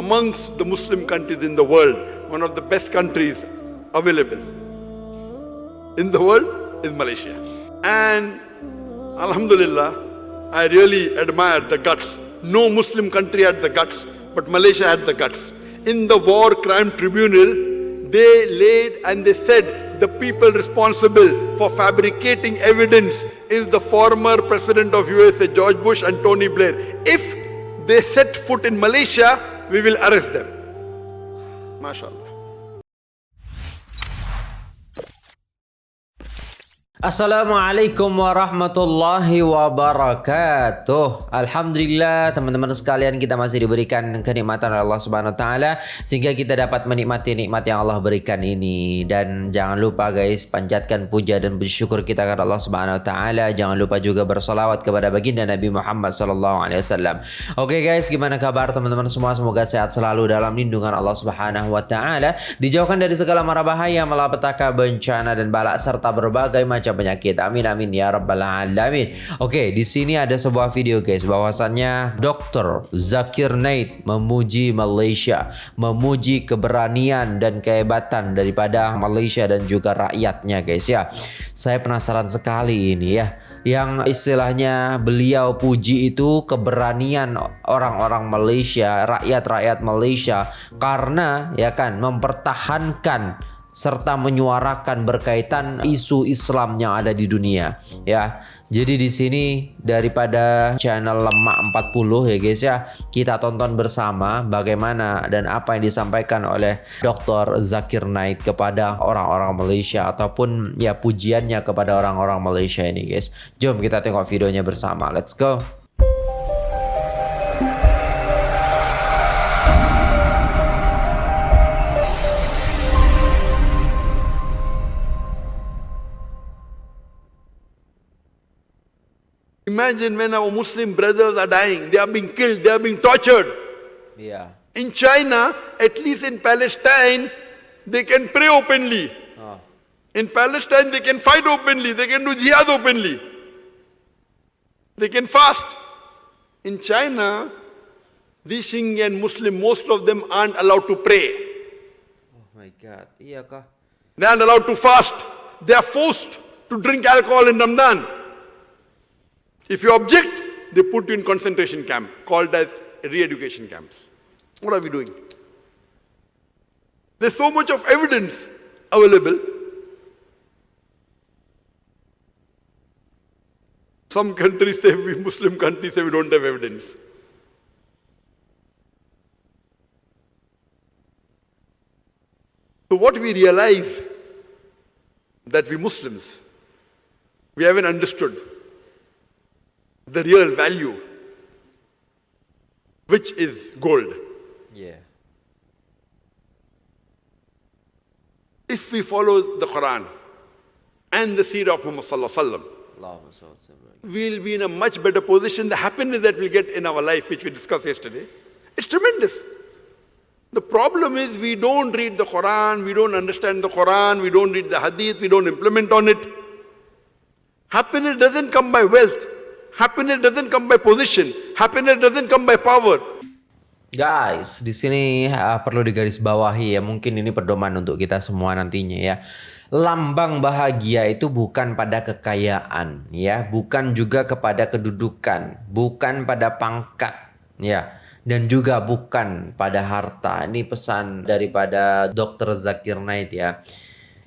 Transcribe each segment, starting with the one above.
amongst the Muslim countries in the world, one of the best countries available in the world is Malaysia. And Alhamdulillah, I really admire the guts. No Muslim country had the guts, but Malaysia had the guts. In the War Crime Tribunal, they laid and they said the people responsible for fabricating evidence is the former president of USA, George Bush and Tony Blair. If they set foot in Malaysia, we will arrest them. MashaAllah. Assalamualaikum warahmatullahi wabarakatuh. Alhamdulillah teman-teman sekalian kita masih diberikan kenikmatan oleh Allah Subhanahu wa taala sehingga kita dapat menikmati nikmat yang Allah berikan ini dan jangan lupa guys panjatkan puja dan bersyukur kita kepada Allah Subhanahu wa taala. Jangan lupa juga bersolawat kepada baginda Nabi Muhammad sallallahu alaihi wasallam. Oke guys, gimana kabar teman-teman semua? Semoga sehat selalu dalam lindungan Allah Subhanahu wa taala, dijauhkan dari segala mara bahaya, malapetaka, bencana dan balak serta berbagai macam penyakit. Amin amin ya rabbal alamin. Oke, di sini ada sebuah video guys bahwasannya Dr. Zakir Naik memuji Malaysia, memuji keberanian dan kehebatan daripada Malaysia dan juga rakyatnya guys ya. Saya penasaran sekali ini ya yang istilahnya beliau puji itu keberanian orang-orang Malaysia, rakyat-rakyat Malaysia karena ya kan mempertahankan serta menyuarakan berkaitan isu Islam yang ada di dunia ya. Jadi di sini daripada channel Lemak 40 ya guys ya, kita tonton bersama bagaimana dan apa yang disampaikan oleh Dr. Zakir Naik kepada orang-orang Malaysia ataupun ya pujiannya kepada orang-orang Malaysia ini guys. Jom kita tengok videonya bersama. Let's go. Imagine when our Muslim brothers are dying, they are being killed, they are being tortured. Yeah. In China, at least in Palestine, they can pray openly. Oh. In Palestine, they can fight openly, they can do jihad openly. They can fast. In China, these Xinjiang Muslim, most of them aren't allowed to pray. Oh my god. They aren't allowed to fast. They are forced to drink alcohol in Ramadan. If you object, they put you in concentration camp called as re-education camps. What are we doing? There's so much of evidence available. Some countries say we Muslim countries say we don't have evidence. So what we realize that we Muslims, we haven't understood the real value, which is gold. Yeah. If we follow the Quran and the seerah of Muhammad Sallallahu Alaihi Wasallam, Allahumma salli wa sallim. we'll be in a much better position. The happiness that we get in our life, which we discussed yesterday, it's tremendous. The problem is we don't read the Quran, we don't understand the Quran, we don't read the Hadith, we don't implement on it. Happiness doesn't come by wealth. Happiness doesn't come by position. Happiness doesn't come by power. Guys, di sini uh, perlu digarisbawahi ya, mungkin ini pedoman untuk kita semua nantinya ya. Lambang bahagia itu bukan pada kekayaan ya, bukan juga kepada kedudukan, bukan pada pangkat ya, dan juga bukan pada harta. Ini pesan daripada Dr. Zakir Naik ya.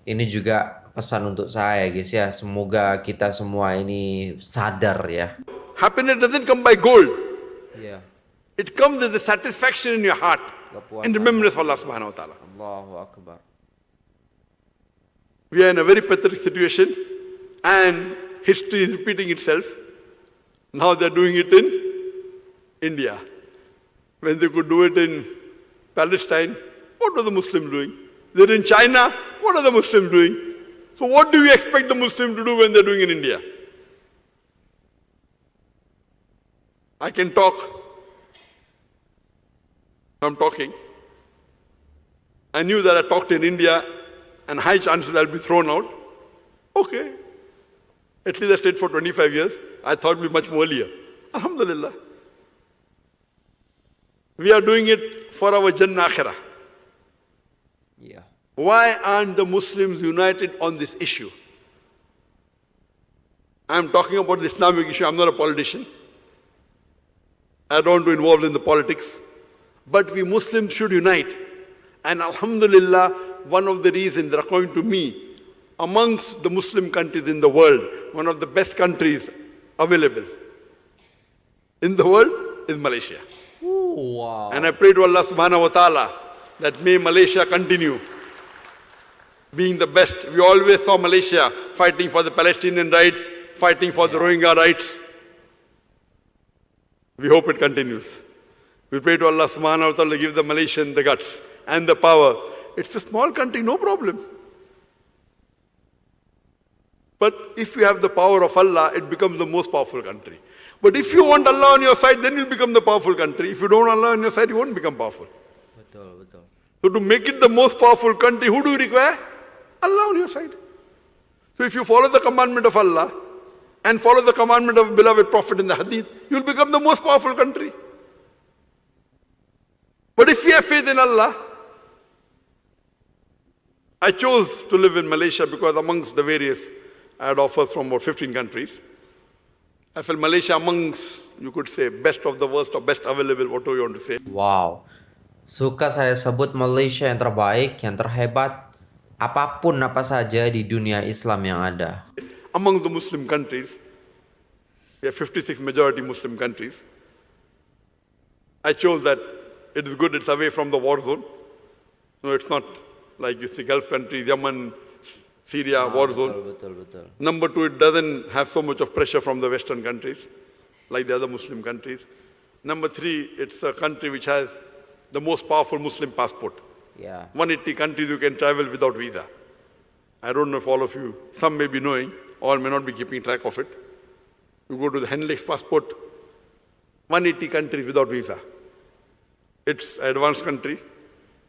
Ini juga pesan untuk saya guys ya. Semoga kita semua ini sadar ya. Happiness doesn't come by gold. Ya. It comes with the satisfaction in your heart Kepuasan. and remembrance of Allah subhanahu wa ta'ala. Allahu Akbar. We are in a very pathetic situation and history is repeating itself. Now they're doing it in India. When they could do it in Palestine, what were the Muslims doing? They're in China, what are the Muslims doing? So what do we expect the Muslims to do when they're doing in India? I can talk. I'm talking. I knew that I talked in India and high chances I'll be thrown out. Okay. At least I stayed for 25 years. I thought it'd be much more earlier. Alhamdulillah. We are doing it for our Jannah Akhirah. Why aren't the Muslims united on this issue? I'm talking about the Islamic issue. I'm not a politician. I don't want to involve in the politics. But we Muslims should unite. And Alhamdulillah, one of the reasons according to me, amongst the Muslim countries in the world, one of the best countries available in the world is Malaysia. Ooh, wow. And I pray to Allah subhanahu wa ta'ala that may Malaysia continue being the best. We always saw Malaysia fighting for the Palestinian rights, fighting for the Rohingya rights. We hope it continues. We pray to Allah subhanahu wa ta'ala to give the Malaysian the guts and the power. It's a small country, no problem. But if you have the power of Allah, it becomes the most powerful country. But if you want Allah on your side, then you'll become the powerful country. If you don't want Allah on your side, you won't become powerful. So to make it the most powerful country, who do you require? Allah on your side. So if you follow the commandment of Allah and follow the commandment of beloved Prophet in the Hadith, you'll become the most powerful country. But if you have faith in Allah, I chose to live in Malaysia because amongst the various, I had offers from about 15 countries. I felt Malaysia amongst, you could say, best of the worst or best available, whatever you want to say. Wow. Suka saya sebut Malaysia yang terbaik, yang terhebat, apa pun apa saja di dunia Islam yang ada. Among the Muslim countries, we have 56 majority Muslim countries. I chose that it is good, it's away from the war zone. No, it's not like you see Gulf countries, Yemen, Syria, war zone. Betul, betul, betul. Number two, it doesn't have so much of pressure from the Western countries, like the other Muslim countries. Number three, it's a country which has the most powerful Muslim passport. Ya. 180 countries you can travel without visa. I don't know if all of you, some may be knowing, all may not be keeping track of it. You go to the Henley's passport, 180 countries without visa. It's an advanced country.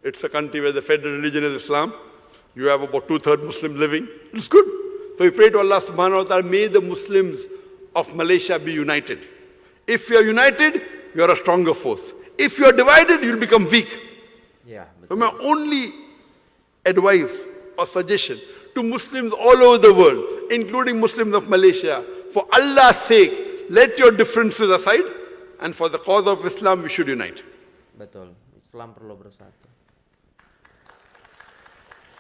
It's a country where the federal religion is Islam. You have about two-thirds Muslims living. It's good. So we pray to Allah subhanahu wa ta'ala, may the Muslims of Malaysia be united. If you are united, you are a stronger force. If you are divided, you'll become weak. Ya, So my only advice or suggestion to Muslims all over the world, including Muslims of Malaysia, for Allah's sake, let your differences aside and for the cause of Islam, we should unite. Betul. Islam perlu bersatu.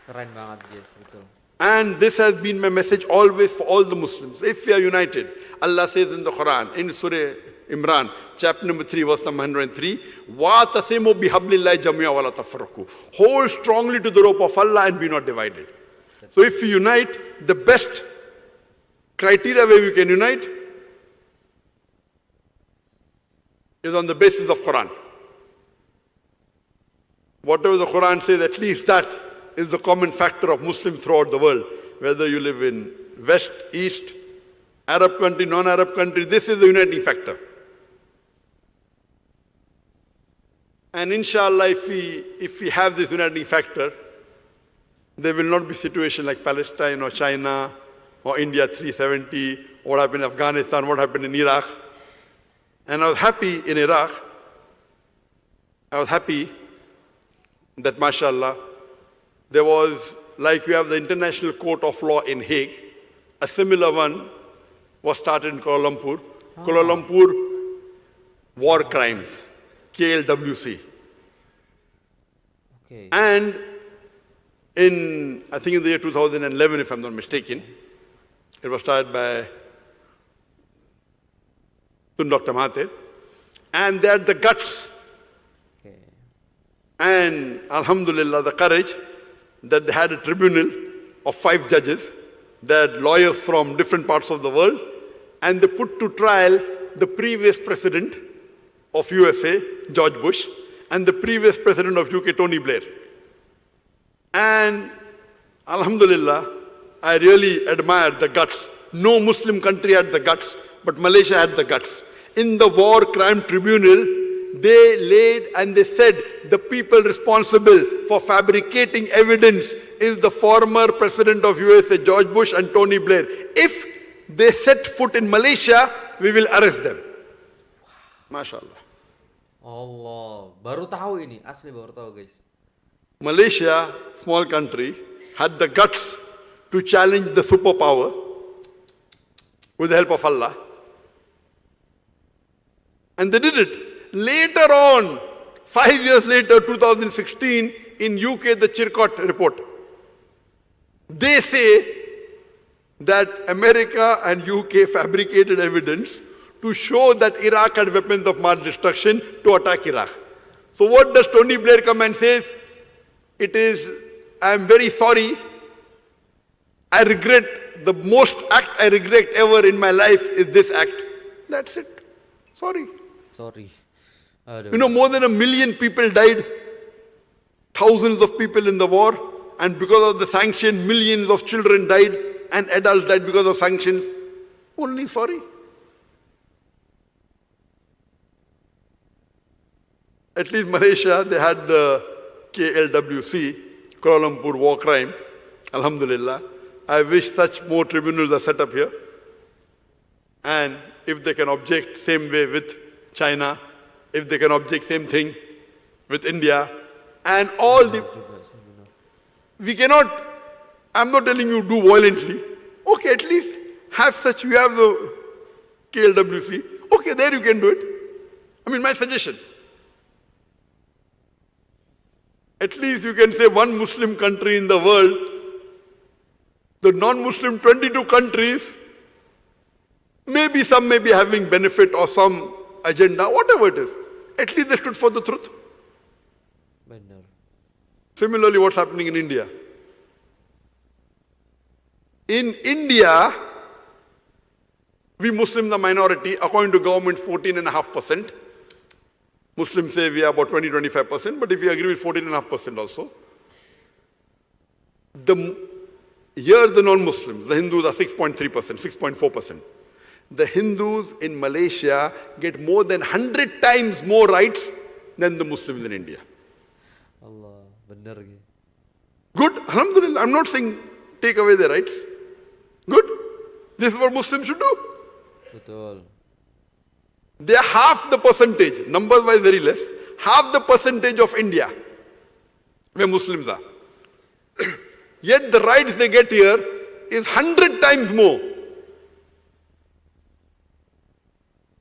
Keren banget, guys, betul. And this has been my message always for all the Muslims. If we are united, Allah says in the Quran, in Surah Imran, chapter number 3, verse number 103, وَاتَسِمُوا بِحَبْلِ اللَّهِ جَمِيعًا وَلَا تَفَرَّقُوا Hold strongly to the rope of Allah and be not divided. So if we unite, the best criteria where we can unite is on the basis of Quran. Whatever the Quran says, at least that is the common factor of Muslims throughout the world. Whether you live in West, East, Arab country, non-Arab country, this is the uniting factor. And inshallah, if we, if we have this uniting factor, there will not be situation like Palestine or China or India 370, what happened in Afghanistan, what happened in Iraq. And I was happy in Iraq. I was happy that mashallah, there was, like you have the International Court of Law in Hague, a similar one was started in Kuala Lumpur. Ah. Kuala Lumpur War Crimes, KLWC. Oke. And in, I think in the year 2011, if I'm not mistaken, it was started by Dr. Mahathir. And they had the guts Oke. and Alhamdulillah, the courage that they had a tribunal of five judges, they had lawyers from different parts of the world, and they put to trial the previous president of USA, George Bush, and the previous president of UK, Tony Blair. And Alhamdulillah, I really admired the guts. No Muslim country had the guts, but Malaysia had the guts. In the War Crime Tribunal, they laid and they said the people responsible for fabricating evidence is the former president of USA, George Bush and Tony Blair. If they set foot in Malaysia, we will arrest them. MashaAllah. Allah, baru tahu ini, asli baru tahu guys. Malaysia, small country, had the guts to challenge the superpower with the help of Allah. And they did it. Later on, five years later, 2016, in UK, the Chilcot report, they say that America and UK fabricated evidence to show that Iraq had weapons of mass destruction to attack Iraq. So what does Tony Blair come and says? It is, I am very sorry. I regret, the most act I regret ever in my life is this act. That's it. Sorry. Sorry. You know, more than a million people died, thousands of people in the war, and because of the sanction, millions of children died, and adults died because of sanctions. Only sorry. At least Malaysia, they had the KLWC, Kuala Lumpur War Crime. Alhamdulillah. I wish such more tribunals are set up here. And if they can object same way with China, if they can object same thing with India, and all the we cannot, I'm not telling you do violently. Okay, at least have such, you have the KLWC. Okay, there you can do it. I mean, my suggestion. At least you can say one Muslim country in the world, the non-Muslim 22 countries, maybe some may be having benefit or some agenda, whatever it is. At least they stood for the truth. Similarly, what's happening in India? In India, we Muslims are minority, according to government, 14.5%. Muslims say we are about 20, 25%, but if you agree with 14.5% also, the, here the non-Muslims, the Hindus are 6.3%, 6.4%. The Hindus in Malaysia get more than 100 times more rights than the Muslims in India. Allah. Good, Alhamdulillah. I'm not saying take away their rights. Good. This is what Muslims should do. Betul. They are half the percentage, numbers wise very less, half the percentage of India where Muslims are. Yet the rights they get here is hundred times more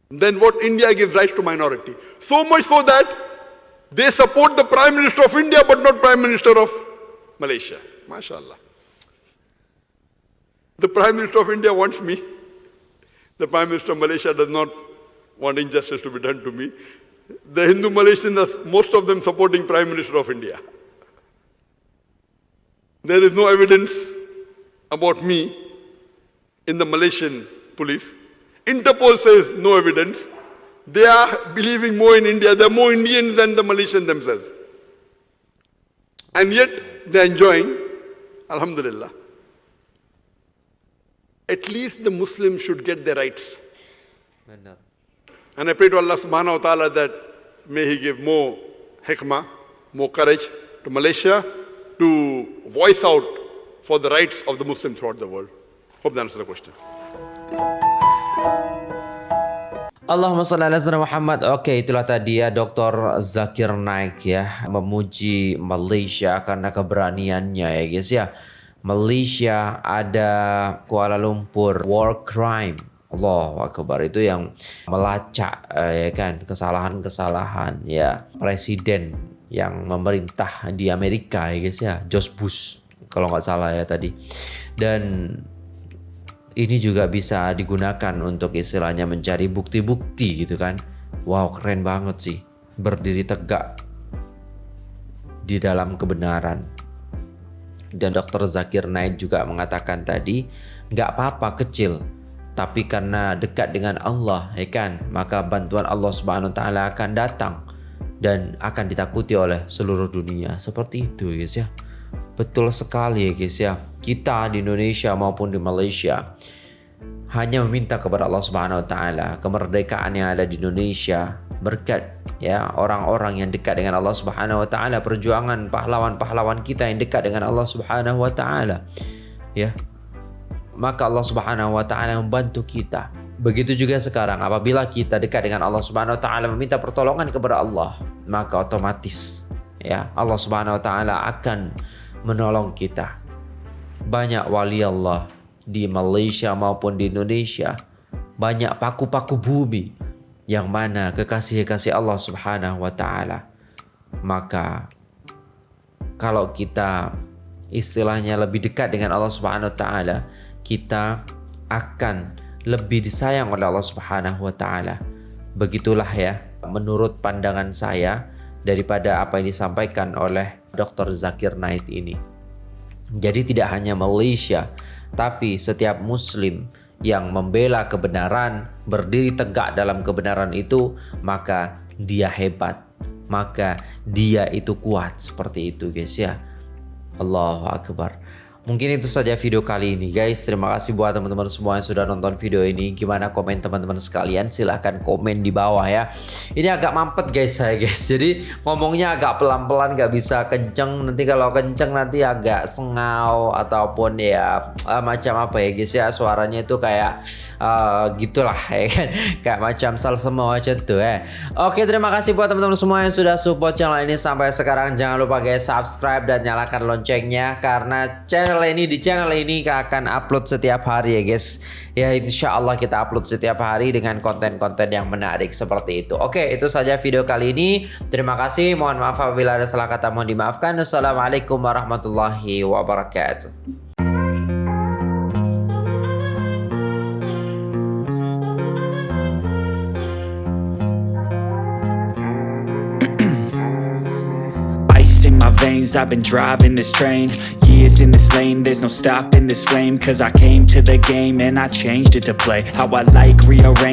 than what India gives rights to minority. So much so that they support the Prime Minister of India but not Prime Minister of Malaysia. MashaAllah. The Prime Minister of India wants me. The Prime Minister of Malaysia does not want injustice to be done to me. The Hindu Malaysians, most of them supporting Prime Minister of India. There is no evidence about me in the Malaysian police. Interpol says no evidence. They are believing more in India. They are more Indians than the Malaysians themselves. And yet they are enjoying, Alhamdulillah. At least the Muslims should get their rights. And I pray to Allah subhanahu wa ta'ala that may He give more hikmah, more courage to Malaysia to voice out for the rights of the Muslims throughout the world. Hope that answers the question. Allahumma salli ala sayyidina Muhammad. Oke, itulah tadi ya Dr. Zakir Naik ya memuji Malaysia karena keberaniannya ya guys ya. Malaysia ada Kuala Lumpur war crime. Allah Akbar itu yang melacak eh, ya kan kesalahan-kesalahan ya presiden yang memerintah di Amerika ya guys ya George Bush kalau nggak salah ya tadi dan ini juga bisa digunakan untuk istilahnya mencari bukti-bukti gitu kan. Wow keren banget sih. Berdiri tegak di dalam kebenaran. Dan Dr. Zakir Naik juga mengatakan tadi, nggak apa-apa kecil, tapi karena dekat dengan Allah, ya kan, maka bantuan Allah Subhanahu Wa Taala akan datang dan akan ditakuti oleh seluruh dunia. Seperti itu, guys ya. Betul sekali ya guys ya. Kita di Indonesia maupun di Malaysia hanya meminta kepada Allah Subhanahu wa taala kemerdekaan yang ada di Indonesia berkat ya orang-orang yang dekat dengan Allah Subhanahu wa taala perjuangan pahlawan-pahlawan kita yang dekat dengan Allah Subhanahu wa taala ya maka Allah Subhanahu wa taala membantu kita Begitu juga sekarang apabila kita dekat dengan Allah Subhanahu wa taala meminta pertolongan kepada Allah, maka otomatis ya Allah Subhanahu wa taala akan menolong kita. Banyak wali Allah di Malaysia maupun di Indonesia, banyak paku-paku bumi yang mana kekasih-kekasih Allah Subhanahu wa taala. Maka kalau kita istilahnya lebih dekat dengan Allah Subhanahu wa taala, kita akan lebih disayang oleh Allah Subhanahu wa taala. Begitulah ya menurut pandangan saya daripada apa yang disampaikan oleh Dr. Zakir Naik ini. Jadi tidak hanya Malaysia, tapi setiap muslim yang membela kebenaran, berdiri tegak dalam kebenaran itu, maka dia hebat. Maka dia itu kuat seperti itu guys ya. Allahu Akbar. Mungkin itu saja video kali ini guys. Terima kasih buat teman-teman semua yang sudah nonton video ini. Gimana komen teman-teman sekalian? Silahkan komen di bawah ya. Ini agak mampet guys saya guys. Jadi ngomongnya agak pelan-pelan gak bisa kenceng. Nanti kalau kenceng nanti agak sengau ataupun ya uh, macam apa ya guys ya. Suaranya itu kayak uh, gitulah ya kan. Kayak macam sal semua macam tuh ya. Oke terima kasih buat teman-teman semua yang sudah support channel ini sampai sekarang. Jangan lupa guys subscribe dan nyalakan loncengnya karena channel channel ini di channel ini akan upload setiap hari ya guys. Ya insya Allah kita upload setiap hari dengan konten-konten yang menarik seperti itu. Oke itu saja video kali ini. Terima kasih. Mohon maaf apabila ada salah kata mohon dimaafkan. Assalamualaikum warahmatullahi wabarakatuh I've been driving this train Years in this lane. There's no stopping this flame Cause I came to the game And I changed it to play. How I like rearrange